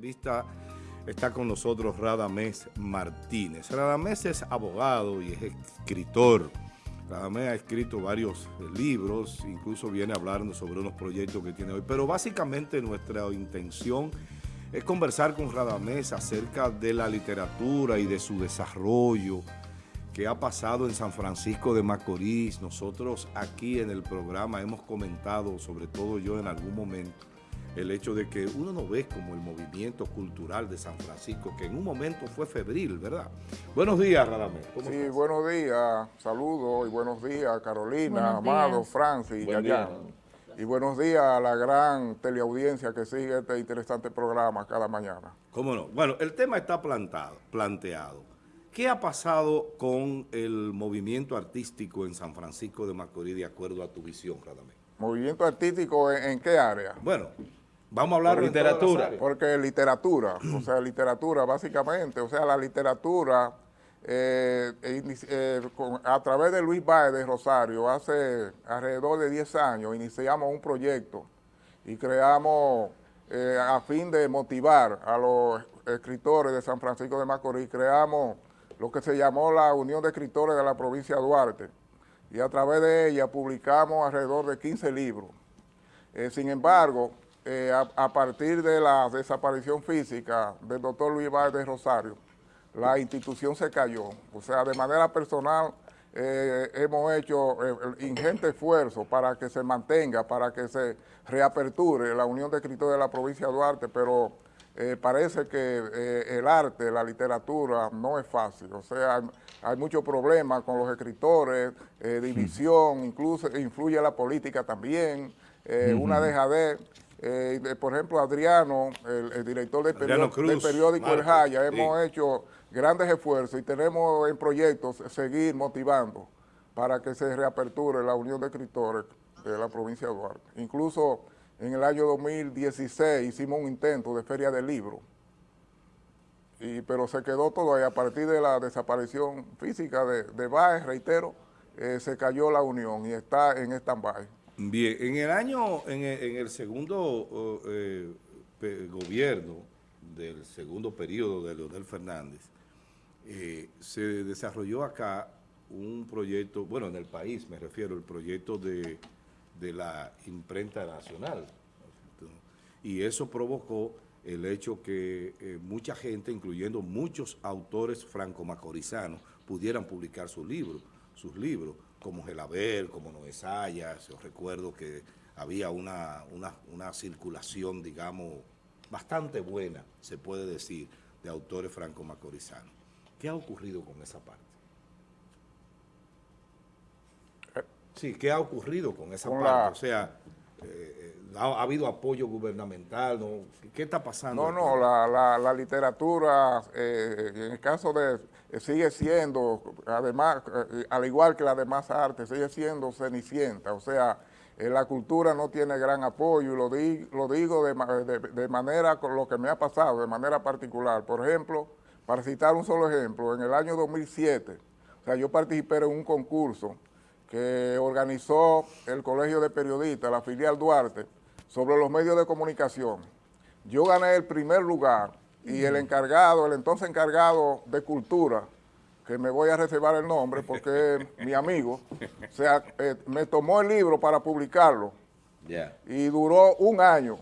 entrevista está con nosotros Radamés Martínez. Radamés es abogado y es escritor. Radamés ha escrito varios libros, incluso viene a hablarnos sobre unos proyectos que tiene hoy. Pero básicamente nuestra intención es conversar con Radamés acerca de la literatura y de su desarrollo que ha pasado en San Francisco de Macorís. Nosotros aquí en el programa hemos comentado, sobre todo yo en algún momento, el hecho de que uno no ve como el movimiento cultural de San Francisco, que en un momento fue febril, ¿verdad? Buenos días, Radamés. Sí, buenos días, saludos y buenos días, Carolina, Amado, Francis, Yayán. Y buenos días a la gran teleaudiencia que sigue este interesante programa cada mañana. ¿Cómo no? Bueno, el tema está plantado, planteado. ¿Qué ha pasado con el movimiento artístico en San Francisco de Macorís de acuerdo a tu visión, Radamés? ¿Movimiento artístico en, qué área? Bueno, Vamos a hablar de literatura. Porque literatura, o sea, literatura básicamente, o sea, la literatura eh, eh, a través de Luis Baez de Rosario, hace alrededor de 10 años iniciamos un proyecto y creamos, eh, a fin de motivar a los escritores de San Francisco de Macorís, creamos lo que se llamó la Unión de Escritores de la provincia de Duarte y a través de ella publicamos alrededor de 15 libros. sin embargo, eh, a, partir de la desaparición física del doctor Luis Vázquez de Rosario, la institución se cayó. O sea, de manera personal eh, hemos hecho eh, ingente esfuerzo para que se mantenga, para que se reaperture la Unión de Escritores de la provincia de Duarte, pero parece que el arte, la literatura no es fácil. O sea, hay, muchos problemas con los escritores, división, incluso influye la política también, una dejadez. Eh, por ejemplo, Adriano, el, director del, periódico, El Jaya, hemos hecho grandes esfuerzos y tenemos en proyectos seguir motivando para que se reaperture la Unión de Escritores de la provincia de Duarte. Incluso en el año 2016 hicimos un intento de feria del libro, y, pero se quedó todo ahí a partir de la desaparición física de, de Baez, reitero, eh, se cayó la unión y está en stand-by. Bien, en el año, en el, segundo eh, gobierno del segundo periodo de Leonel Fernández, eh, se desarrolló acá un proyecto, bueno, en el país me refiero, el proyecto de, la imprenta nacional. Y eso provocó el hecho que eh, mucha gente, incluyendo muchos autores franco-macorizanos, pudieran publicar sus libros, sus libros como Gelaber, como Noé yo recuerdo que había una, una, circulación, digamos, bastante buena, se puede decir, de autores franco-macorizanos. ¿Qué ha ocurrido con esa parte? Eh. Sí, ¿qué ha ocurrido con esa parte? O sea, eh, eh, ha, habido apoyo gubernamental, ¿no? ¿qué está pasando? No, no, la, la, literatura, en el caso de sigue siendo, además, eh, al igual que las demás artes, sigue siendo cenicienta, o sea, eh, la cultura no tiene gran apoyo, y lo, lo digo de, de, manera, con lo que me ha pasado, de manera particular. Por ejemplo, para citar un solo ejemplo, en el año 2007, o sea, yo participé en un concurso que organizó el Colegio de Periodistas, la filial Duarte, sobre los medios de comunicación. Yo gané el primer lugar y el encargado, el entonces encargado de cultura, que me voy a reservar el nombre porque es mi amigo, o sea, eh, me tomó el libro para publicarlo y duró un año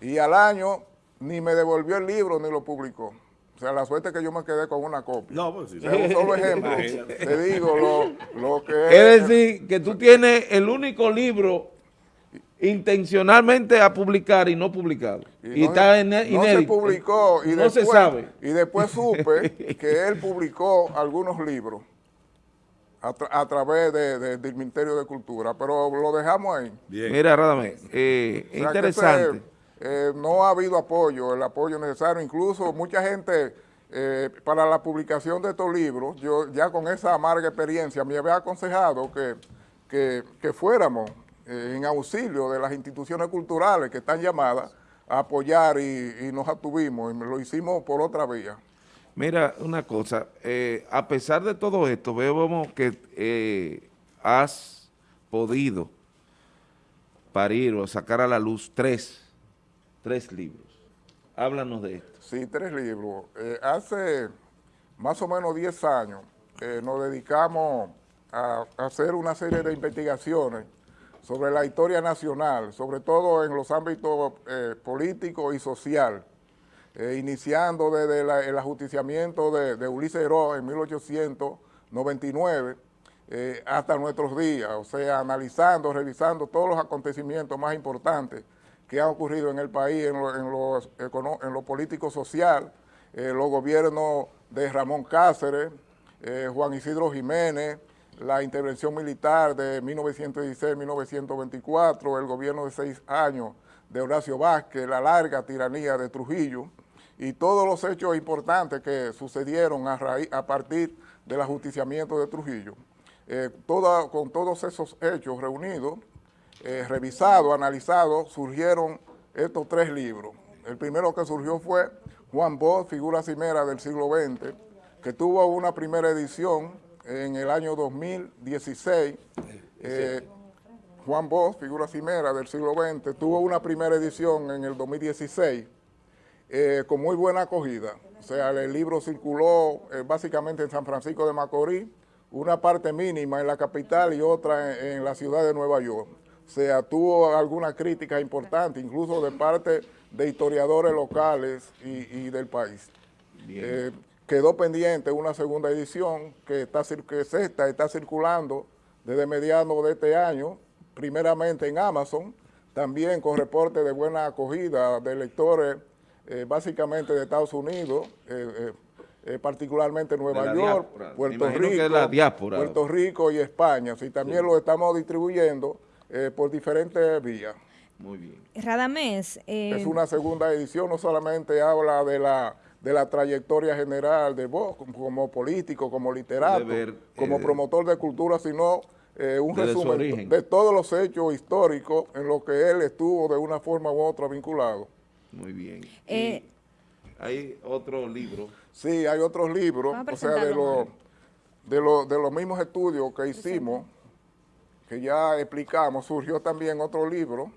y al año ni me devolvió el libro ni lo publicó. O sea, la suerte es que yo me quedé con una copia. No, pues sí. un solo ejemplo, te digo lo, lo que es... Es decir, que tú tienes el único libro intencionalmente a publicar y no publicado. Y, está en, No se publicó y no se sabe. Y después supe que él publicó algunos libros a, través del Ministerio de Cultura, pero lo dejamos ahí. Mira, Radame, eh, interesante. Eh, no ha habido apoyo, el apoyo necesario, incluso mucha gente eh, para la publicación de estos libros, yo ya con esa amarga experiencia me había aconsejado que, que, que fuéramos eh, en auxilio de las instituciones culturales que están llamadas a apoyar y, nos atuvimos y lo hicimos por otra vía. Mira, una cosa, eh, a pesar de todo esto, vemos que eh, has podido parir o sacar a la luz tres, tres libros. Háblanos de esto. Sí, tres libros. Eh, hace más o menos 10 años nos dedicamos a, hacer una serie de investigaciones sobre la historia nacional, sobre todo en los ámbitos eh, político y social, iniciando desde el ajusticiamiento de, Ulises Heró en 1899 hasta nuestros días, o sea, analizando, revisando todos los acontecimientos más importantes que ha ocurrido en el país en lo, en lo, político social, eh, los gobiernos de Ramón Cáceres, eh, Juan Isidro Jiménez, la intervención militar de 1916-1924, el gobierno de seis años de Horacio Vázquez, la larga tiranía de Trujillo y todos los hechos importantes que sucedieron a, partir del ajusticiamiento de Trujillo. Eh, con todos esos hechos reunidos, eh, revisado, analizado, surgieron estos tres libros. El primero que surgió fue Juan Bosch, Figura Cimera del siglo XX, que tuvo una primera edición en el año 2016. Eh, Juan Bosch, Figura Cimera del siglo XX, tuvo una primera edición en el 2016 eh, con muy buena acogida. O sea, el libro circuló básicamente en San Francisco de Macorís, una parte mínima en la capital y otra en la ciudad de Nueva York sea, tuvo alguna crítica importante, incluso de parte de historiadores locales y, del país. Eh, quedó pendiente una segunda edición que, está, que es esta, está circulando desde mediados de este año, primeramente en Amazon, también con reporte de buena acogida de lectores eh, básicamente de Estados Unidos, eh, particularmente Nueva York, Puerto Rico, Puerto Rico y España. Sí, también lo estamos distribuyendo eh, por diferentes vías. Muy bien. Radamés. Eh, es una segunda edición, no solamente habla de la de la trayectoria general de vos como, político, como literato, como eh, promotor de cultura, sino un resumen de todos los hechos históricos en los que él estuvo de una forma u otra vinculado. Muy bien. hay otro libro. Sí, hay otros libros, o sea, de, los de, de los mismos estudios que hicimos que ya explicamos, surgió también otro libro,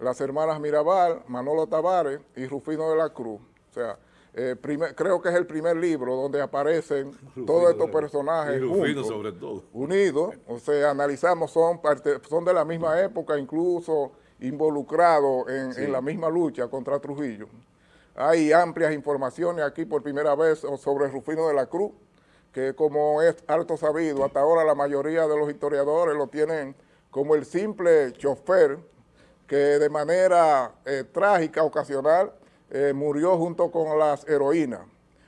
las hermanas Mirabal, Manolo Tavares y Rufino de la Cruz. O sea, eh, creo que es el primer libro donde aparecen todos estos personajes juntos, sobre todo. unidos. O sea, analizamos, son, parte, son de la misma época, incluso involucrados en, en la misma lucha contra Trujillo. Hay amplias informaciones aquí por primera vez sobre Rufino de la Cruz, que como es harto sabido, hasta ahora la mayoría de los historiadores lo tienen como el simple chofer que de manera eh, trágica, ocasional, eh, murió junto con las heroínas.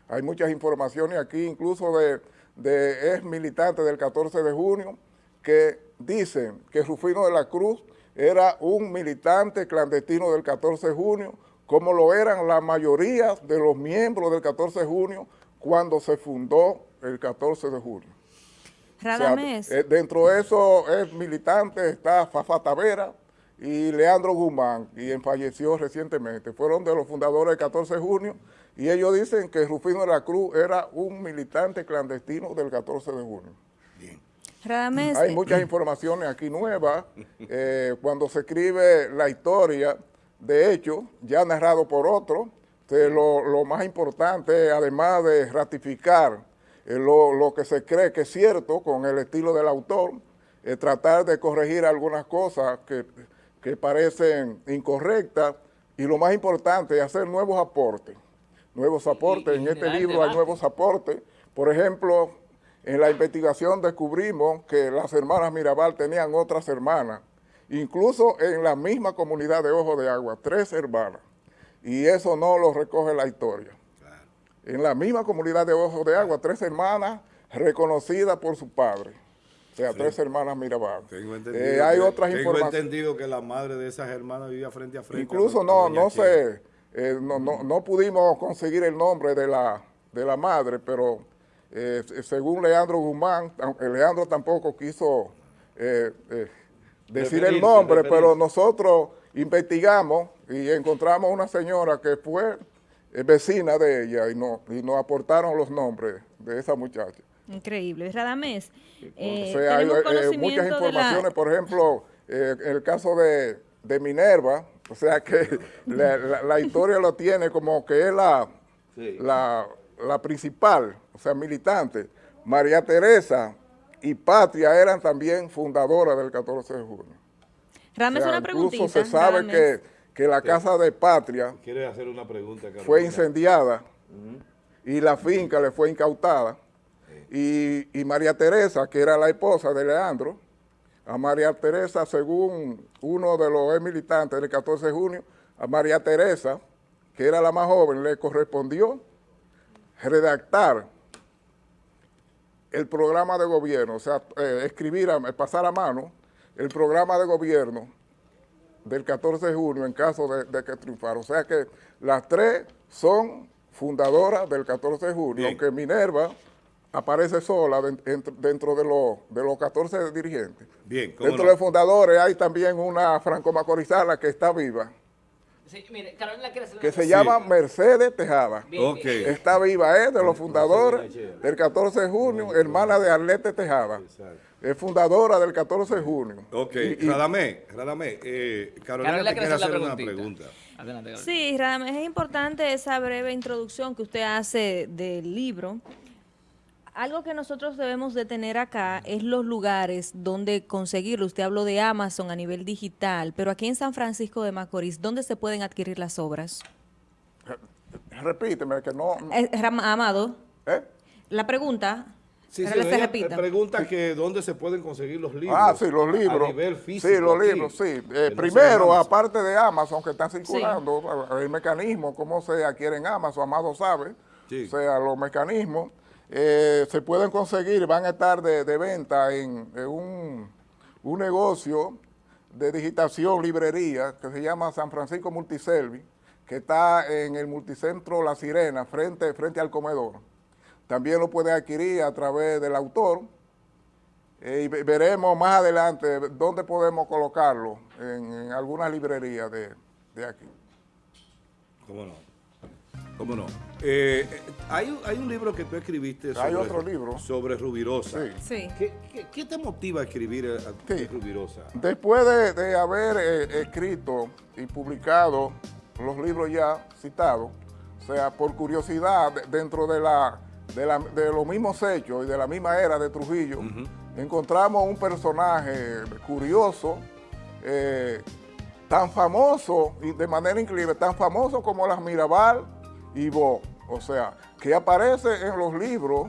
Hay muchas informaciones aquí, incluso de, de ex militantes del 14 de junio, que dicen que Rufino de la Cruz era un militante clandestino del 14 de junio, como lo eran la mayoría de los miembros del 14 de junio cuando se fundó el 14 de. Radamés. Eh, dentro de eso es militante, está Fafa Tavera y Leandro Guzmán, quien falleció recientemente. Fueron de los fundadores del 14 de junio y ellos dicen que Rufino de la Cruz era un militante clandestino del 14 de junio. Bien. Radamés. Hay muchas informaciones aquí nuevas. Eh, cuando se escribe la historia, de hecho, ya narrado por otro, lo, lo más importante, además de ratificar lo, que se cree que es cierto con el estilo del autor, es tratar de corregir algunas cosas que, parecen incorrectas y lo más importante es hacer nuevos aportes. Nuevos aportes, en este libro hay nuevos aportes. Por ejemplo, en la investigación descubrimos que las hermanas Mirabal tenían otras hermanas, incluso en la misma comunidad de Ojo de Agua, tres hermanas. Y eso no lo recoge la historia en la misma comunidad de Ojos de Agua, tres hermanas reconocidas por su padre. O sea, tres hermanas Mirabal. Tengo entendido, eh, hay otras tengo entendido que la madre de esas hermanas vivía frente a frente. Incluso no, no sé, eh, no, no, pudimos conseguir el nombre de la, de la madre, pero eh, según Leandro Guzmán, Leandro tampoco quiso decir el nombre, pero nosotros investigamos y encontramos una señora que fue vecina de ella y, no, y nos aportaron los nombres de esa muchacha. Increíble. Radamés, eh, hay, eh, muchas informaciones, por ejemplo, eh, en el caso de, Minerva, O sea que la, historia lo tiene como que es la, la, la principal, o sea, militante. María Teresa y Patria eran también fundadoras del 14 de junio. Rames, una preguntita. Incluso se sabe que, que, la casa de Patria ¿Quiere hacer una pregunta, fue incendiada y la finca le fue incautada. Y, y, María Teresa, que era la esposa de Leandro, a María Teresa, según uno de los militantes del 14 de junio, a María Teresa, que era la más joven, le correspondió redactar el programa de gobierno, o sea, eh, escribir, pasar a mano el programa de gobierno del 14 de junio en caso de, que triunfara. O sea que las tres son fundadoras del 14 de junio, aunque Minerva aparece sola dentro, de, de, los 14 dirigentes. Bien, dentro de los fundadores hay también una franco-macorizana que está viva, que se llama Mercedes Tejada. Está viva, es de los fundadores del 14 de junio, hermana de Arlete Tejada. Es fundadora del 14 de junio. Ok, Radamé, Radamé, eh, Carolina, te quiere hacer una pregunta. Sí, Radamé, es importante esa breve introducción que usted hace del libro, algo que nosotros debemos de tener acá es los lugares donde conseguirlo. Usted habló de Amazon a nivel digital, pero aquí en San Francisco de Macorís, ¿dónde se pueden adquirir las obras? Repíteme, que no... Amado, ¿Eh? la pregunta... Sí, sí, se repita. pregunta que dónde se pueden conseguir los libros. Ah, sí, los libros. A nivel físico. Sí, los libros, sí. Eh, primero, aparte de Amazon, que están circulando, el mecanismo, cómo se adquiere en Amazon, Amado sabe, o sea, los mecanismos. Eh, se pueden conseguir, van a estar de, venta en, un, negocio de digitación, librería, que se llama San Francisco Multiservi, que está en el multicentro La Sirena, frente, frente al comedor. También lo puede adquirir a través del autor, eh, y veremos más adelante dónde podemos colocarlo, en, algunas librerías de, de aquí. ¿Cómo no? ¿Cómo no? Eh, hay, hay, un libro que tú escribiste sobre, hay otro libro. sobre Rubirosa. Sí. ¿Qué, te motiva a escribir a, Rubirosa? Después de, haber eh, escrito y publicado los libros ya citados, o sea, por curiosidad, dentro de, la, de, los mismos hechos y de la misma era de Trujillo, encontramos un personaje curioso, eh, tan famoso y de manera increíble, tan famoso como las Mirabal, y vos, o sea, que aparece en los libros,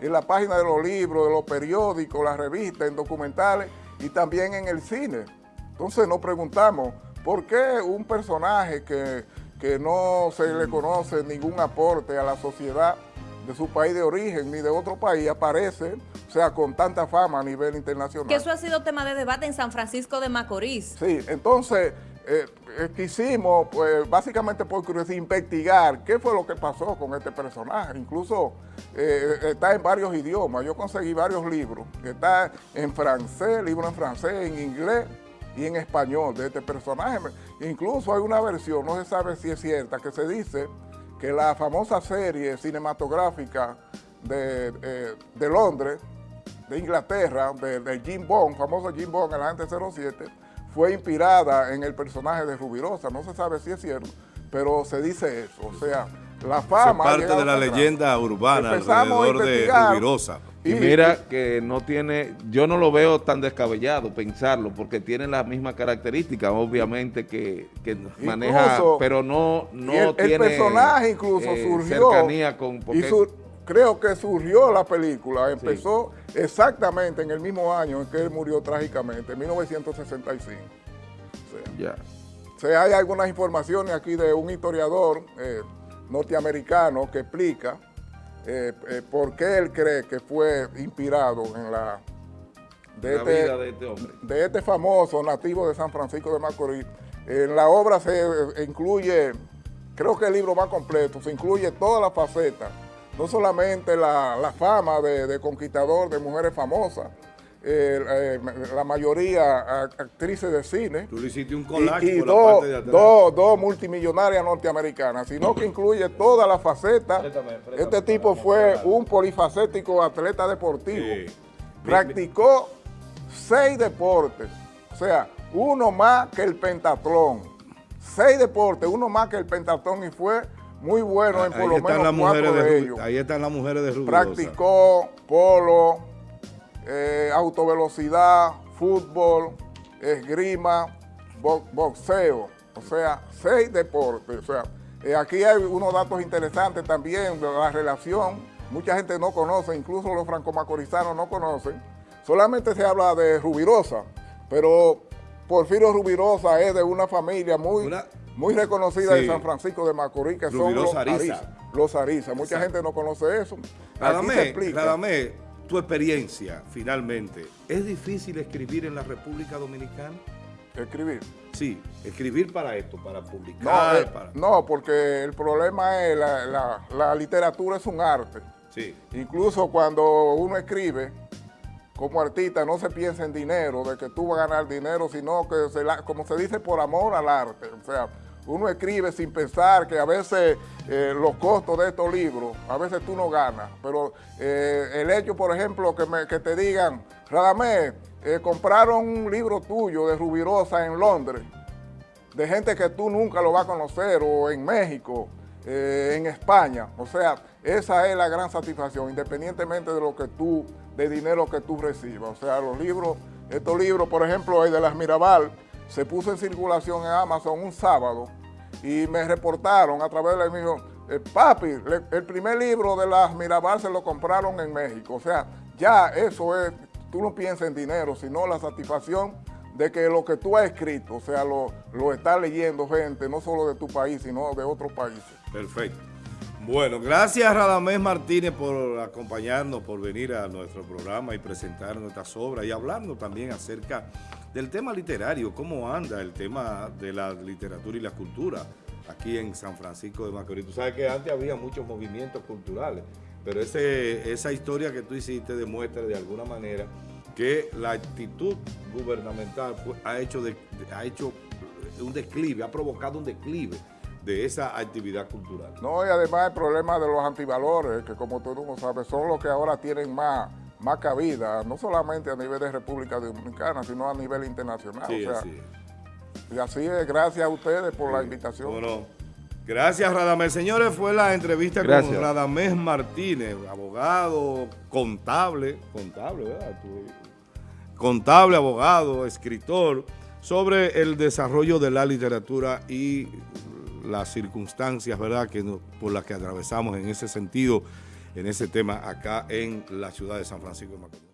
en la página de los libros, de los periódicos, las revistas, en documentales y también en el cine. Entonces nos preguntamos, ¿por qué un personaje que, que no se le conoce ningún aporte a la sociedad de su país de origen ni de otro país aparece, o sea, con tanta fama a nivel internacional? Que eso ha sido tema de debate en San Francisco de Macorís. Sí, entonces eh, eh, quisimos, pues, básicamente por curiosidad, investigar qué fue lo que pasó con este personaje. Incluso eh, está en varios idiomas. Yo conseguí varios libros. Está en francés, libro en francés, en inglés y en español de este personaje. Incluso hay una versión, no se sabe si es cierta, que se dice que la famosa serie cinematográfica de, de Londres, de Inglaterra, de, Jim Bond, famoso Jim Bond, el agente 07, fue inspirada en el personaje de Rubirosa. No se sabe si es cierto, pero se dice eso. O sea, la fama... Es parte de la leyenda urbana alrededor de Rubirosa. Y, mira que no tiene, yo no lo veo tan descabellado pensarlo, porque tiene las mismas características, obviamente, que, maneja, pero no, no el, tiene... El personaje incluso eh, surgió... Cercanía con creo que surgió la película, empezó exactamente en el mismo año en que él murió trágicamente, en 1965. O sea, hay algunas informaciones aquí de un historiador eh, norteamericano que explica eh, eh, por qué él cree que fue inspirado en la... De, este, vida de este hombre. De este famoso nativo de San Francisco de Macorís. En la obra se incluye, creo que el libro va completo, se incluye todas las facetas no solamente la, fama de, conquistador de mujeres famosas, eh, eh, la mayoría actrices de cine. Tú le hiciste un collage y, dos, dos, multimillonarias norteamericanas, sino que incluye toda la faceta. este tipo fue un polifacético atleta deportivo. Practicó seis deportes, o sea, uno más que el pentatlón. seis deportes, uno más que el pentatón y fue muy bueno en por lo menos cuatro de, ellos. Ahí están las mujeres de Rubirosa. Practicó polo, eh, autovelocidad, fútbol, esgrima, boxeo, o sea, seis deportes. O sea, eh, aquí hay unos datos interesantes también de la relación. Mucha gente no conoce, incluso los franco-macorizanos no conocen. Solamente se habla de Rubirosa, pero Porfirio Rubirosa es de una familia muy, muy reconocida de San Francisco de Macorís, que son los Ariza. Los Ariza. Mucha gente no conoce eso. Radamé, tu experiencia, finalmente, ¿es difícil escribir en la República Dominicana? ¿Escribir? Sí, escribir para esto, para publicar. Eh, no, porque el problema es la, la literatura es un arte. Sí. Incluso cuando uno escribe, como artista no se piensa en dinero, de que tú vas a ganar dinero, sino que, se como se dice, por amor al arte. O sea, uno escribe sin pensar que a veces eh, los costos de estos libros, a veces tú no ganas, pero eh, el hecho, por ejemplo, que, te digan, Radamé, eh, compraron un libro tuyo de Rubirosa en Londres, de gente que tú nunca lo vas a conocer, o en México, en España. O sea, esa es la gran satisfacción, independientemente de lo que tú, de dinero que tú recibas. O sea, los libros, estos libros, por ejemplo, el de las Mirabal, se puso en circulación en Amazon un sábado y me reportaron a través de mi eh, papi, el primer libro de las Mirabal se lo compraron en México. O sea, ya eso es, tú no piensas en dinero, sino la satisfacción de que lo que tú has escrito, o sea, lo, lo está leyendo gente, no solo de tu país, sino de otros países. Perfecto. Bueno, gracias Radamés Martínez por acompañarnos, por venir a nuestro programa y presentar nuestras obras y hablando también acerca del tema literario, cómo anda el tema de la literatura y la cultura aquí en San Francisco de Macorís. Tú sabes que antes había muchos movimientos culturales, pero ese, esa historia que tú hiciste demuestra de alguna manera que la actitud gubernamental pues, ha, hecho ha hecho un declive, ha provocado un declive de esa actividad cultural. No, y además el problema de los antivalores, que como tú no sabes, son los que ahora tienen más, más cabida, no solamente a nivel de República Dominicana, sino a nivel internacional. Sí, Y así es, gracias a ustedes por la invitación. Bueno, gracias Radamés. Señores, fue la entrevista con Radamés Martínez, abogado, contable, contable, ¿verdad? Contable, abogado, escritor, sobre el desarrollo de la literatura y las circunstancias, ¿verdad?, que por las que atravesamos en ese sentido, en ese tema acá en la ciudad de San Francisco de Macorís.